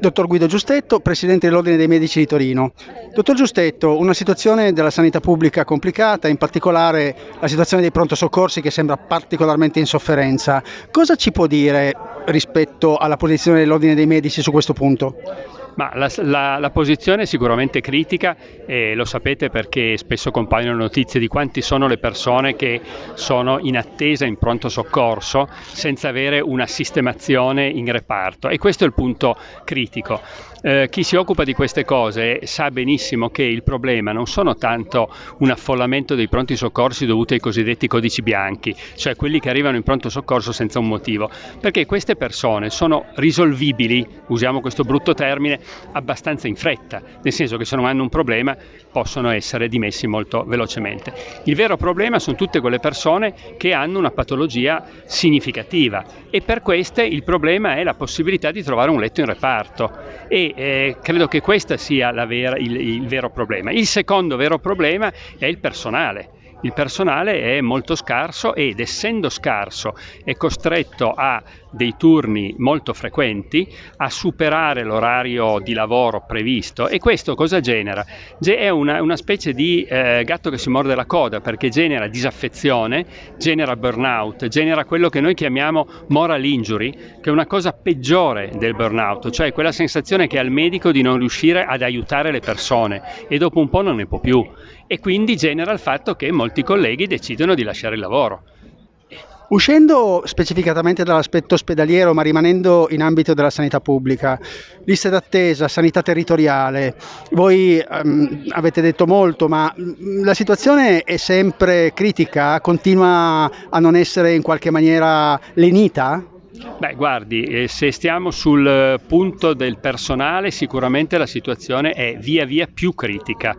Dottor Guido Giustetto, Presidente dell'Ordine dei Medici di Torino. Dottor Giustetto, una situazione della sanità pubblica complicata, in particolare la situazione dei pronto soccorsi che sembra particolarmente in sofferenza. Cosa ci può dire rispetto alla posizione dell'Ordine dei Medici su questo punto? Ma la, la, la, posizione è sicuramente critica e lo sapete perché spesso compaiono notizie di quanti sono le persone che sono in attesa in pronto soccorso senza avere una sistemazione in reparto e questo è il punto critico. Eh, chi si occupa di queste cose sa benissimo che il problema non sono tanto un affollamento dei pronti soccorsi dovuti ai cosiddetti codici bianchi, cioè quelli che arrivano in pronto soccorso senza un motivo, perché queste persone sono risolvibili, usiamo questo brutto termine, abbastanza in fretta, nel senso che se non hanno un problema possono essere dimessi molto velocemente. Il vero problema sono tutte quelle persone che hanno una patologia significativa e per queste il problema è la possibilità di trovare un letto in reparto e eh, credo che questo sia vera, il, il vero problema. Il secondo vero problema è il personale il personale è molto scarso ed essendo scarso è costretto a dei turni molto frequenti, a superare l'orario di lavoro previsto e questo cosa genera? È una, una specie di eh, gatto che si morde la coda perché genera disaffezione, genera burnout, genera quello che noi chiamiamo moral injury, che è una cosa peggiore del burnout, cioè quella sensazione che ha il medico di non riuscire ad aiutare le persone e dopo un po' non ne può più e quindi genera il fatto che molti colleghi decidono di lasciare il lavoro. Uscendo specificatamente dall'aspetto ospedaliero, ma rimanendo in ambito della sanità pubblica, liste d'attesa, sanità territoriale, voi um, avete detto molto, ma mm, la situazione è sempre critica? Continua a non essere in qualche maniera lenita? Beh, guardi, eh, se stiamo sul punto del personale, sicuramente la situazione è via via più critica.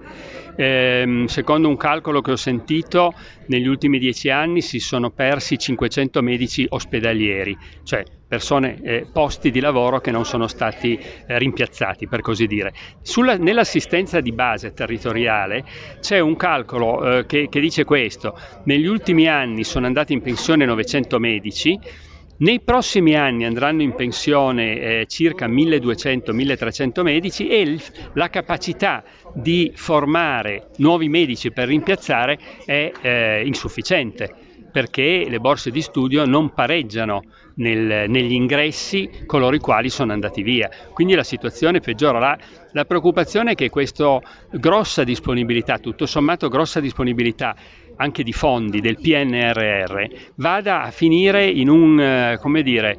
Eh, secondo un calcolo che ho sentito, negli ultimi dieci anni si sono persi 500 medici ospedalieri, cioè persone, eh, posti di lavoro che non sono stati eh, rimpiazzati, per così dire. Sulla, nell'assistenza di base territoriale c'è un calcolo eh, che, che dice questo, negli ultimi anni sono andati in pensione 900 medici, nei prossimi anni andranno in pensione eh, circa 1200-1300 medici e la capacità di formare nuovi medici per rimpiazzare è eh, insufficiente perché le borse di studio non pareggiano nel, negli ingressi coloro i quali sono andati via. Quindi la situazione peggiora. La, la preoccupazione è che questa grossa disponibilità, tutto sommato grossa disponibilità anche di fondi del PNRR vada a finire in un, eh, come dire,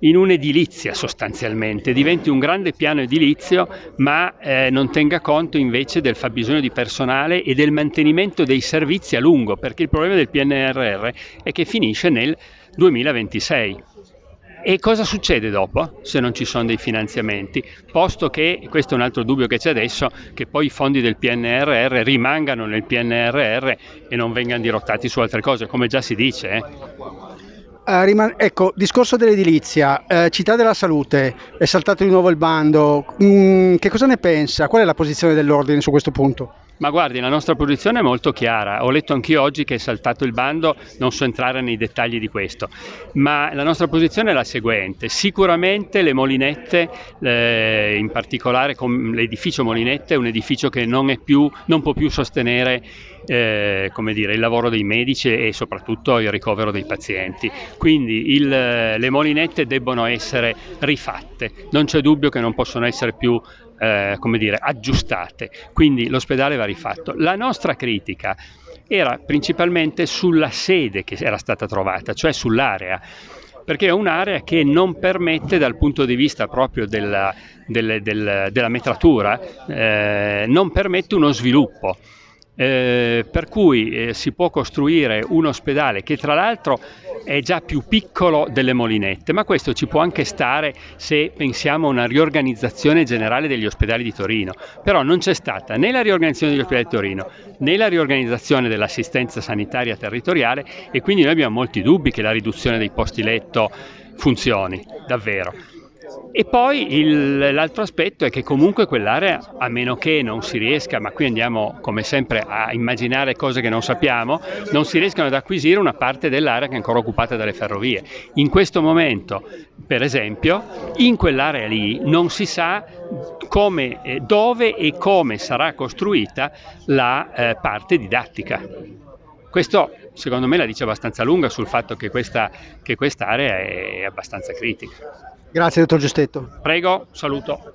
in un'edilizia sostanzialmente, diventi un grande piano edilizio ma eh, non tenga conto invece del fabbisogno di personale e del mantenimento dei servizi a lungo, perché il problema del PNRR è che finisce nel 2026. E cosa succede dopo se non ci sono dei finanziamenti? Posto che, questo è un altro dubbio che c'è adesso, che poi i fondi del PNRR rimangano nel PNRR e non vengano dirottati su altre cose, come già si dice. Eh? Uh, riman- ecco, discorso dell'edilizia, uh, città della salute, è saltato di nuovo il bando, mm, che cosa ne pensa? Qual è la posizione dell'ordine su questo punto? Ma guardi, la nostra posizione è molto chiara. Ho letto anch'io oggi che è saltato il bando, non so entrare nei dettagli di questo, ma la nostra posizione è la seguente. Sicuramente le Molinette, eh, in particolare l'edificio Molinette, è un edificio che non, più, non può più sostenere eh, dire, il lavoro dei medici e soprattutto il ricovero dei pazienti. Quindi il, le molinette debbono essere rifatte, non c'è dubbio che non possono essere più eh, dire, aggiustate, quindi l'ospedale va rifatto. La nostra critica era principalmente sulla sede che era stata trovata, cioè sull'area perché è un'area che non permette dal punto di vista proprio della, delle, del, della metratura, eh, non permette uno sviluppo. Eh, per cui eh, si può costruire un ospedale che tra l'altro è già più piccolo delle molinette, ma questo ci può anche stare se pensiamo a una riorganizzazione generale degli ospedali di Torino, però non c'è stata né la riorganizzazione degli ospedali di Torino né la riorganizzazione dell'assistenza sanitaria territoriale e quindi noi abbiamo molti dubbi che la riduzione dei posti letto funzioni davvero. E poi l'altro aspetto è che comunque quell'area, a meno che non si riesca, ma qui andiamo come sempre a immaginare cose che non sappiamo, non si riescano ad acquisire una parte dell'area che è ancora occupata dalle ferrovie. In questo momento, per esempio, in quell'area lì non si sa come, eh, dove e come sarà costruita la eh, parte didattica. Questo secondo me la dice abbastanza lunga sul fatto che questa che quest'area è abbastanza critica. Grazie, dottor Giustetto. Prego, saluto.